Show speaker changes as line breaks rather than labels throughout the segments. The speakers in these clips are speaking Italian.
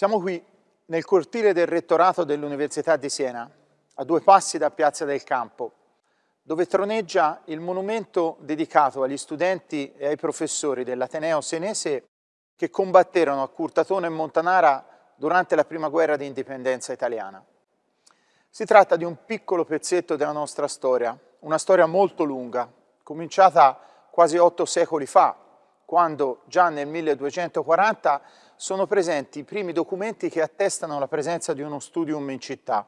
Siamo qui nel cortile del rettorato dell'Università di Siena, a due passi da Piazza del Campo, dove troneggia il monumento dedicato agli studenti e ai professori dell'Ateneo senese che combatterono a Curtatone e Montanara durante la prima guerra di indipendenza italiana. Si tratta di un piccolo pezzetto della nostra storia, una storia molto lunga, cominciata quasi otto secoli fa, quando già nel 1240 sono presenti i primi documenti che attestano la presenza di uno studium in città.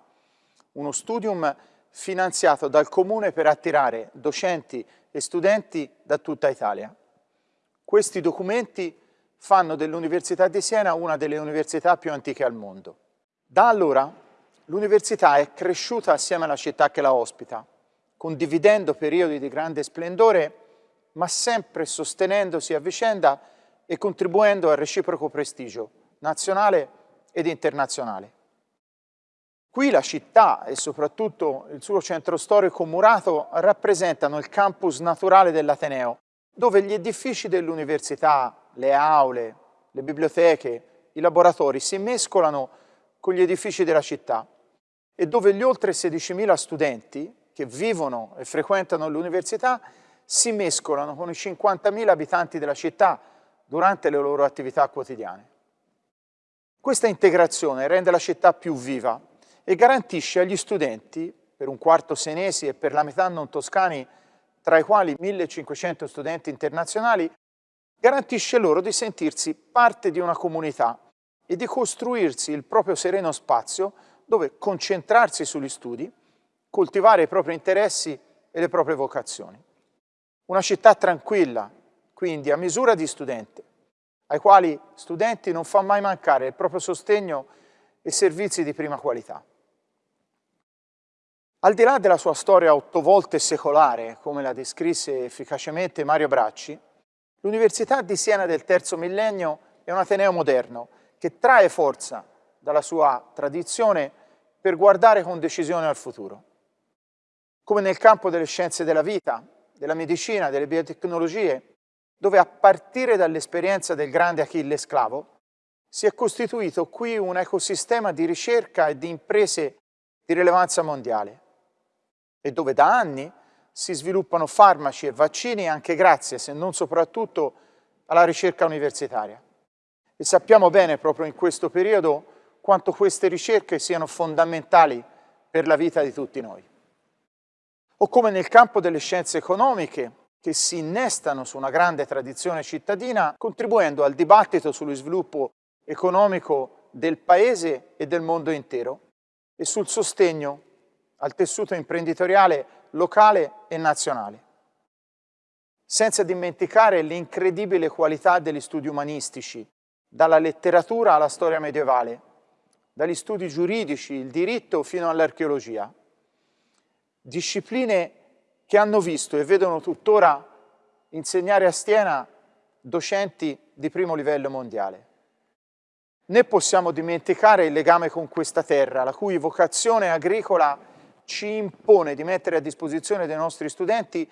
Uno studium finanziato dal comune per attirare docenti e studenti da tutta Italia. Questi documenti fanno dell'Università di Siena una delle università più antiche al mondo. Da allora l'università è cresciuta assieme alla città che la ospita, condividendo periodi di grande splendore, ma sempre sostenendosi a vicenda e contribuendo al reciproco prestigio nazionale ed internazionale. Qui la città e soprattutto il suo centro storico murato rappresentano il campus naturale dell'Ateneo, dove gli edifici dell'università, le aule, le biblioteche, i laboratori si mescolano con gli edifici della città e dove gli oltre 16.000 studenti che vivono e frequentano l'università si mescolano con i 50.000 abitanti della città durante le loro attività quotidiane. Questa integrazione rende la città più viva e garantisce agli studenti, per un quarto senesi e per la metà non toscani, tra i quali 1500 studenti internazionali, garantisce loro di sentirsi parte di una comunità e di costruirsi il proprio sereno spazio dove concentrarsi sugli studi, coltivare i propri interessi e le proprie vocazioni. Una città tranquilla, quindi a misura di studente, ai quali studenti non fa mai mancare il proprio sostegno e servizi di prima qualità. Al di là della sua storia otto volte secolare, come la descrisse efficacemente Mario Bracci, l'Università di Siena del terzo millennio è un Ateneo moderno che trae forza dalla sua tradizione per guardare con decisione al futuro. Come nel campo delle scienze della vita, della medicina, delle biotecnologie, dove a partire dall'esperienza del grande Achille Sclavo si è costituito qui un ecosistema di ricerca e di imprese di rilevanza mondiale e dove da anni si sviluppano farmaci e vaccini anche grazie, se non soprattutto, alla ricerca universitaria. E sappiamo bene proprio in questo periodo quanto queste ricerche siano fondamentali per la vita di tutti noi. O come nel campo delle scienze economiche, che si innestano su una grande tradizione cittadina, contribuendo al dibattito sullo sviluppo economico del Paese e del mondo intero e sul sostegno al tessuto imprenditoriale locale e nazionale. Senza dimenticare l'incredibile qualità degli studi umanistici, dalla letteratura alla storia medievale, dagli studi giuridici, il diritto fino all'archeologia. Discipline che hanno visto e vedono tuttora insegnare a Stiena docenti di primo livello mondiale. Né possiamo dimenticare il legame con questa terra, la cui vocazione agricola ci impone di mettere a disposizione dei nostri studenti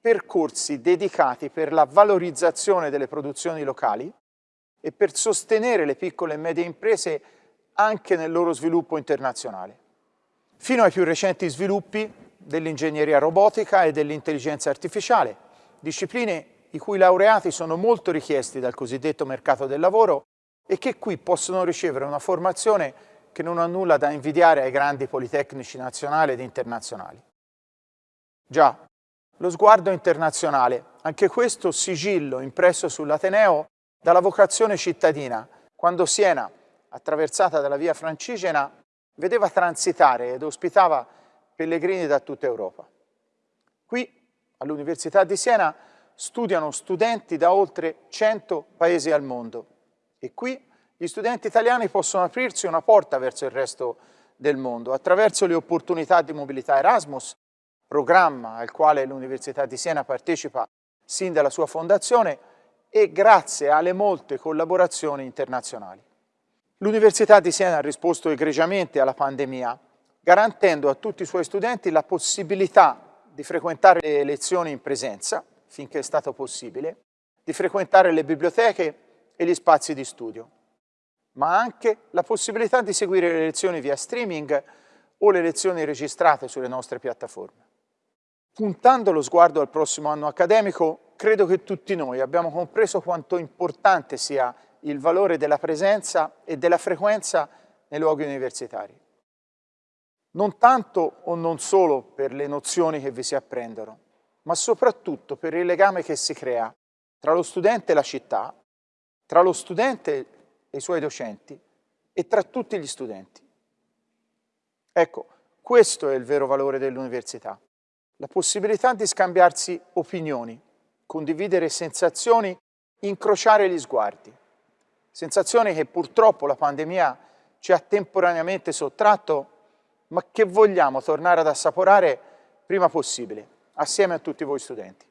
percorsi dedicati per la valorizzazione delle produzioni locali e per sostenere le piccole e medie imprese anche nel loro sviluppo internazionale. Fino ai più recenti sviluppi dell'ingegneria robotica e dell'intelligenza artificiale, discipline i cui laureati sono molto richiesti dal cosiddetto mercato del lavoro e che qui possono ricevere una formazione che non ha nulla da invidiare ai grandi politecnici nazionali ed internazionali. Già, lo sguardo internazionale, anche questo sigillo impresso sull'Ateneo dalla vocazione cittadina, quando Siena, attraversata dalla via Francigena, vedeva transitare ed ospitava pellegrini da tutta Europa. Qui, all'Università di Siena, studiano studenti da oltre 100 paesi al mondo e qui gli studenti italiani possono aprirsi una porta verso il resto del mondo attraverso le opportunità di mobilità Erasmus, programma al quale l'Università di Siena partecipa sin dalla sua fondazione e grazie alle molte collaborazioni internazionali. L'Università di Siena ha risposto egregiamente alla pandemia garantendo a tutti i suoi studenti la possibilità di frequentare le lezioni in presenza, finché è stato possibile, di frequentare le biblioteche e gli spazi di studio. ma anche la possibilità di seguire le lezioni via streaming o le lezioni registrate sulle nostre piattaforme. Puntando lo sguardo al prossimo anno accademico, credo che tutti noi abbiamo compreso quanto importante sia il valore della presenza e della frequenza nei luoghi universitari. Non tanto o non solo per le nozioni che vi si apprendono, ma soprattutto per il legame che si crea tra lo studente e la città, tra lo studente e i suoi docenti e tra tutti gli studenti. Ecco, questo è il vero valore dell'università, la possibilità di scambiarsi opinioni, condividere sensazioni, incrociare gli sguardi. Sensazioni che purtroppo la pandemia ci ha temporaneamente sottratto, ma che vogliamo tornare ad assaporare prima possibile, assieme a tutti voi studenti.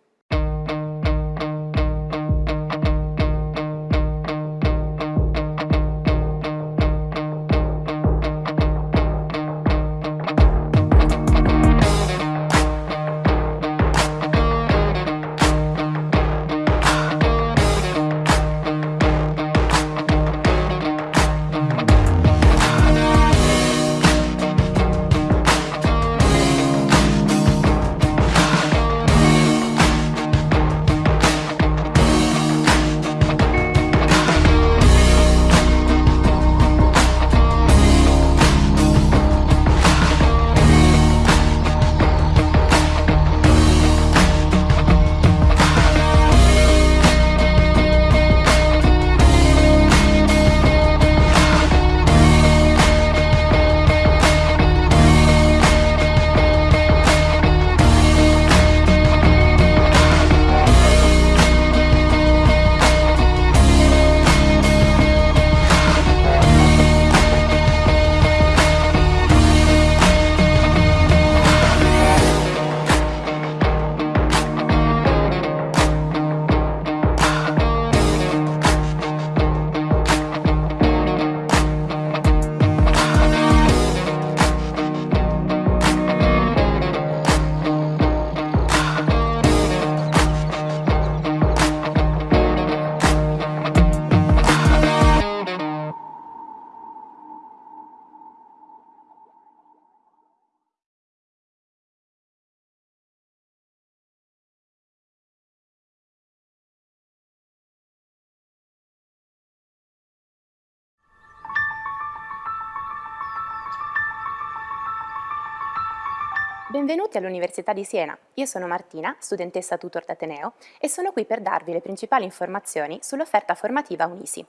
Benvenuti all'Università di Siena. Io sono Martina, studentessa tutor d'Ateneo, e sono qui per darvi le principali informazioni sull'offerta formativa Unisi.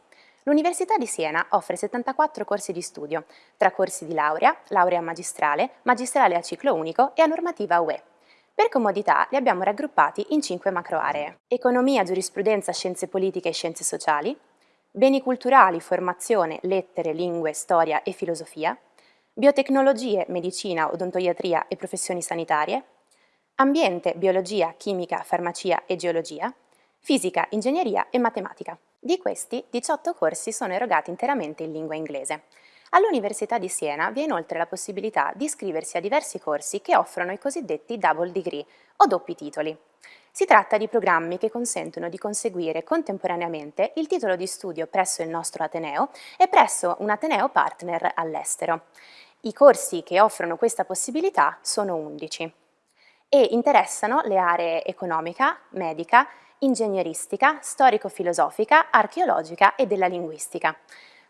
L'Università di Siena offre 74 corsi di studio, tra corsi di laurea, laurea magistrale, magistrale a ciclo unico e a normativa UE. Per comodità li abbiamo raggruppati in 5 macroaree. Economia, giurisprudenza, scienze politiche e scienze sociali, beni culturali, formazione, lettere, lingue, storia e filosofia, biotecnologie, medicina, odontoiatria e professioni sanitarie, ambiente, biologia, chimica, farmacia e geologia, fisica, ingegneria e matematica. Di questi, 18 corsi sono erogati interamente in lingua inglese. All'Università di Siena vi è inoltre la possibilità di iscriversi a diversi corsi che offrono i cosiddetti double degree o doppi titoli. Si tratta di programmi che consentono di conseguire contemporaneamente il titolo di studio presso il nostro Ateneo e presso un Ateneo partner all'estero. I corsi che offrono questa possibilità sono 11 e interessano le aree economica, medica, ingegneristica, storico-filosofica, archeologica e della linguistica.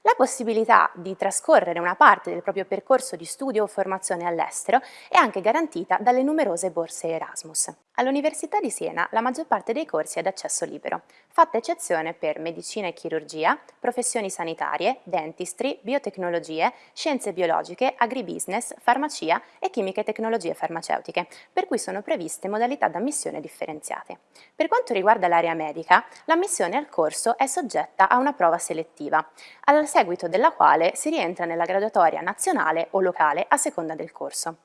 La possibilità di trascorrere una parte del proprio percorso di studio o formazione all'estero è anche garantita dalle numerose borse Erasmus. All'Università di Siena la maggior parte dei corsi è ad accesso libero, fatta eccezione per medicina e chirurgia, professioni sanitarie, dentistry, biotecnologie, scienze biologiche, agribusiness, farmacia e chimiche e tecnologie farmaceutiche, per cui sono previste modalità d'ammissione differenziate. Per quanto riguarda l'area medica, l'ammissione al corso è soggetta a una prova selettiva, al seguito della quale si rientra nella graduatoria nazionale o locale a seconda del corso.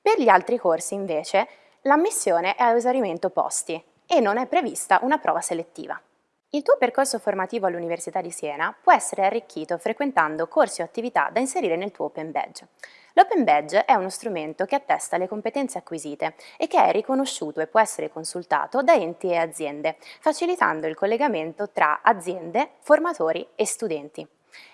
Per gli altri corsi, invece, L'ammissione è a esaurimento posti e non è prevista una prova selettiva. Il tuo percorso formativo all'Università di Siena può essere arricchito frequentando corsi o attività da inserire nel tuo Open Badge. L'Open Badge è uno strumento che attesta le competenze acquisite e che è riconosciuto e può essere consultato da enti e aziende, facilitando il collegamento tra aziende, formatori e studenti.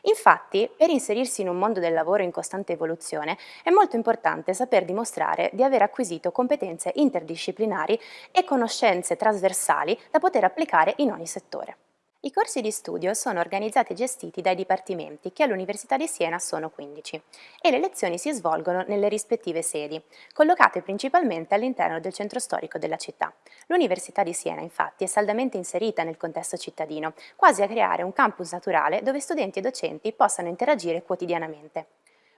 Infatti, per inserirsi in un mondo del lavoro in costante evoluzione, è molto importante saper dimostrare di aver acquisito competenze interdisciplinari e conoscenze trasversali da poter applicare in ogni settore. I corsi di studio sono organizzati e gestiti dai dipartimenti, che all'Università di Siena sono 15, e le lezioni si svolgono nelle rispettive sedi, collocate principalmente all'interno del centro storico della città. L'Università di Siena, infatti, è saldamente inserita nel contesto cittadino, quasi a creare un campus naturale dove studenti e docenti possano interagire quotidianamente.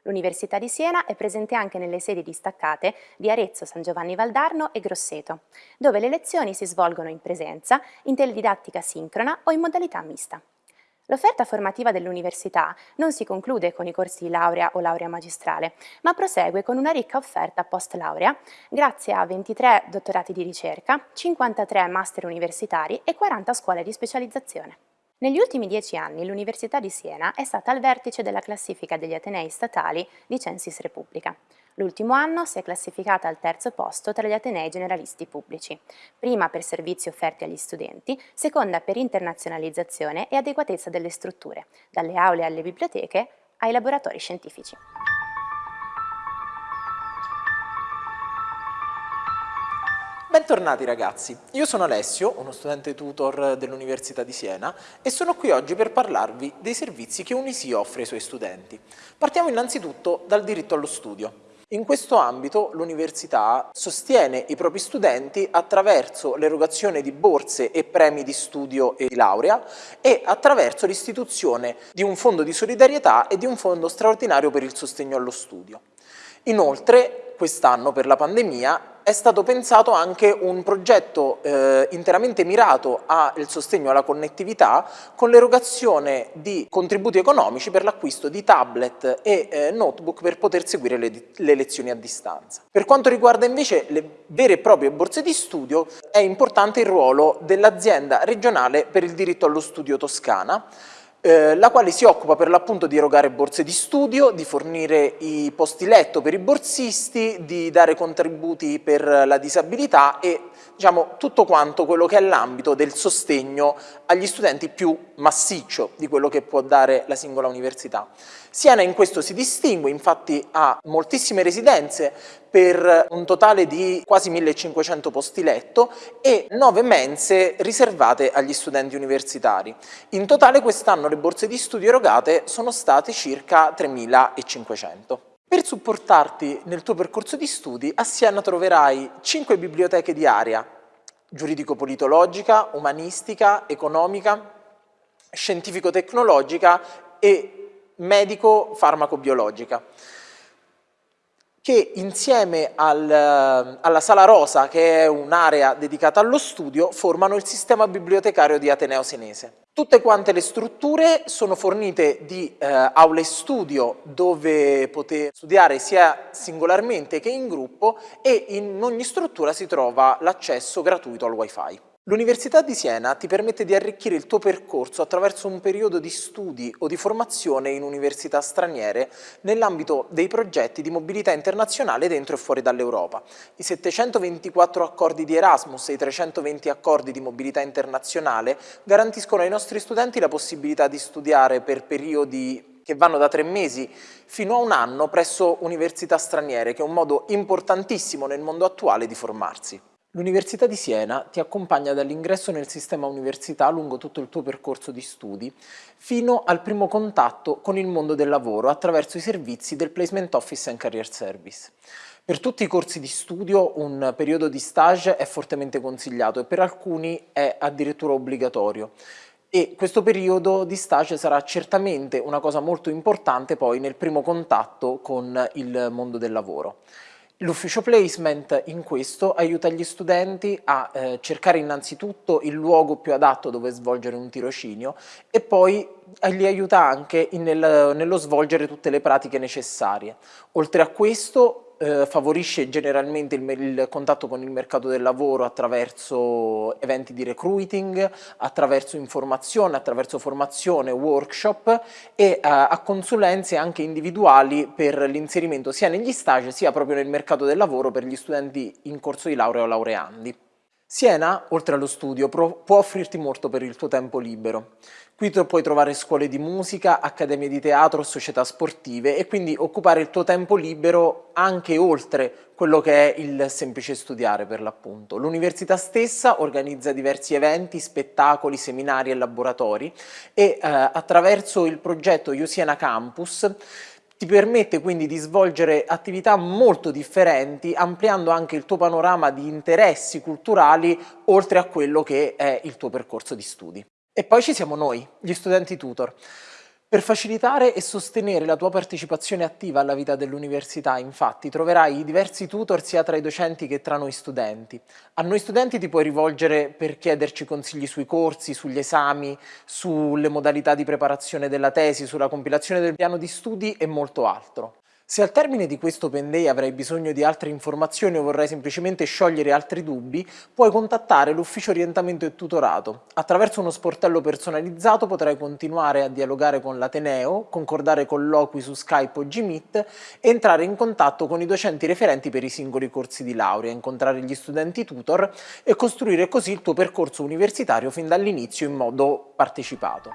L'Università di Siena è presente anche nelle sedi distaccate di Arezzo, San Giovanni Valdarno e Grosseto, dove le lezioni si svolgono in presenza, in teledidattica sincrona o in modalità mista. L'offerta formativa dell'università non si conclude con i corsi di laurea o laurea magistrale, ma prosegue con una ricca offerta post-laurea, grazie a 23 dottorati di ricerca, 53 master universitari e 40 scuole di specializzazione. Negli ultimi dieci anni l'Università di Siena è stata al vertice della classifica degli Atenei statali di Censis Repubblica. L'ultimo anno si è classificata al terzo posto tra gli Atenei generalisti pubblici, prima per servizi offerti agli studenti, seconda per internazionalizzazione e adeguatezza delle strutture, dalle aule alle biblioteche ai laboratori scientifici.
Bentornati ragazzi, io sono Alessio, uno studente tutor dell'Università di Siena e sono qui oggi per parlarvi dei servizi che Unisi offre ai suoi studenti. Partiamo innanzitutto dal diritto allo studio. In questo ambito l'università sostiene i propri studenti attraverso l'erogazione di borse e premi di studio e di laurea e attraverso l'istituzione di un fondo di solidarietà e di un fondo straordinario per il sostegno allo studio. Inoltre, quest'anno per la pandemia è stato pensato anche un progetto eh, interamente mirato al sostegno alla connettività con l'erogazione di contributi economici per l'acquisto di tablet e eh, notebook per poter seguire le, le lezioni a distanza. Per quanto riguarda invece le vere e proprie borse di studio è importante il ruolo dell'azienda regionale per il diritto allo studio toscana eh, la quale si occupa per l'appunto di erogare borse di studio, di fornire i posti letto per i borsisti, di dare contributi per la disabilità e diciamo, tutto quanto quello che è l'ambito del sostegno agli studenti più massiccio di quello che può dare la singola università. Siena in questo si distingue, infatti ha moltissime residenze per un totale di quasi 1500 posti letto e 9 mense riservate agli studenti universitari. In totale quest'anno le borse di studio erogate sono state circa 3500. Per supportarti nel tuo percorso di studi, a Siena troverai 5 biblioteche di area, giuridico-politologica, umanistica, economica, scientifico-tecnologica e medico-farmacobiologica che insieme al, alla Sala Rosa, che è un'area dedicata allo studio, formano il sistema bibliotecario di Ateneo Senese. Tutte quante le strutture sono fornite di eh, aule studio dove poter studiare sia singolarmente che in gruppo e in ogni struttura si trova l'accesso gratuito al wifi. L'Università di Siena ti permette di arricchire il tuo percorso attraverso un periodo di studi o di formazione in università straniere nell'ambito dei progetti di mobilità internazionale dentro e fuori dall'Europa. I 724 accordi di Erasmus e i 320 accordi di mobilità internazionale garantiscono ai nostri studenti la possibilità di studiare per periodi che vanno da tre mesi fino a un anno presso università straniere, che è un modo importantissimo nel mondo attuale di formarsi. L'Università di Siena ti accompagna dall'ingresso nel sistema università lungo tutto il tuo percorso di studi fino al primo contatto con il mondo del lavoro attraverso i servizi del Placement Office and Career Service. Per tutti i corsi di studio un periodo di stage è fortemente consigliato e per alcuni è addirittura obbligatorio e questo periodo di stage sarà certamente una cosa molto importante poi nel primo contatto con il mondo del lavoro. L'ufficio placement in questo aiuta gli studenti a eh, cercare innanzitutto il luogo più adatto dove svolgere un tirocinio e poi li aiuta anche nel, nello svolgere tutte le pratiche necessarie. Oltre a questo eh, favorisce generalmente il, il, contatto con il mercato del lavoro attraverso eventi di recruiting, attraverso informazione, attraverso formazione, workshop e eh, a consulenze anche individuali per l'inserimento sia negli stage sia proprio nel mercato del lavoro per gli studenti in corso di laurea o laureandi. Siena, oltre allo studio, può offrirti molto per il tuo tempo libero. Qui tu puoi trovare scuole di musica, accademie di teatro, società sportive e quindi occupare il tuo tempo libero anche oltre quello che è il semplice studiare per l'appunto. L'università stessa organizza diversi eventi, spettacoli, seminari e laboratori e eh, attraverso il progetto Iosiena Campus ti permette quindi di svolgere attività molto differenti, ampliando anche il tuo panorama di interessi culturali oltre a quello che è il tuo percorso di studi. E poi ci siamo noi, gli studenti tutor. Per facilitare e sostenere la tua partecipazione attiva alla vita dell'università, infatti, troverai diversi tutor sia tra i docenti che tra noi studenti. A noi studenti ti puoi rivolgere per chiederci consigli sui corsi, sugli esami, sulle modalità di preparazione della tesi, sulla compilazione del piano di studi e molto altro. Se al termine di questo Open Day avrai bisogno di altre informazioni o vorrai semplicemente sciogliere altri dubbi, puoi contattare l'ufficio orientamento e tutorato. Attraverso uno sportello personalizzato potrai continuare a dialogare con l'Ateneo, concordare colloqui su Skype o Gmeet e entrare in contatto con i docenti referenti per i singoli corsi di laurea, incontrare gli studenti tutor e costruire così il tuo percorso universitario fin dall'inizio in modo partecipato.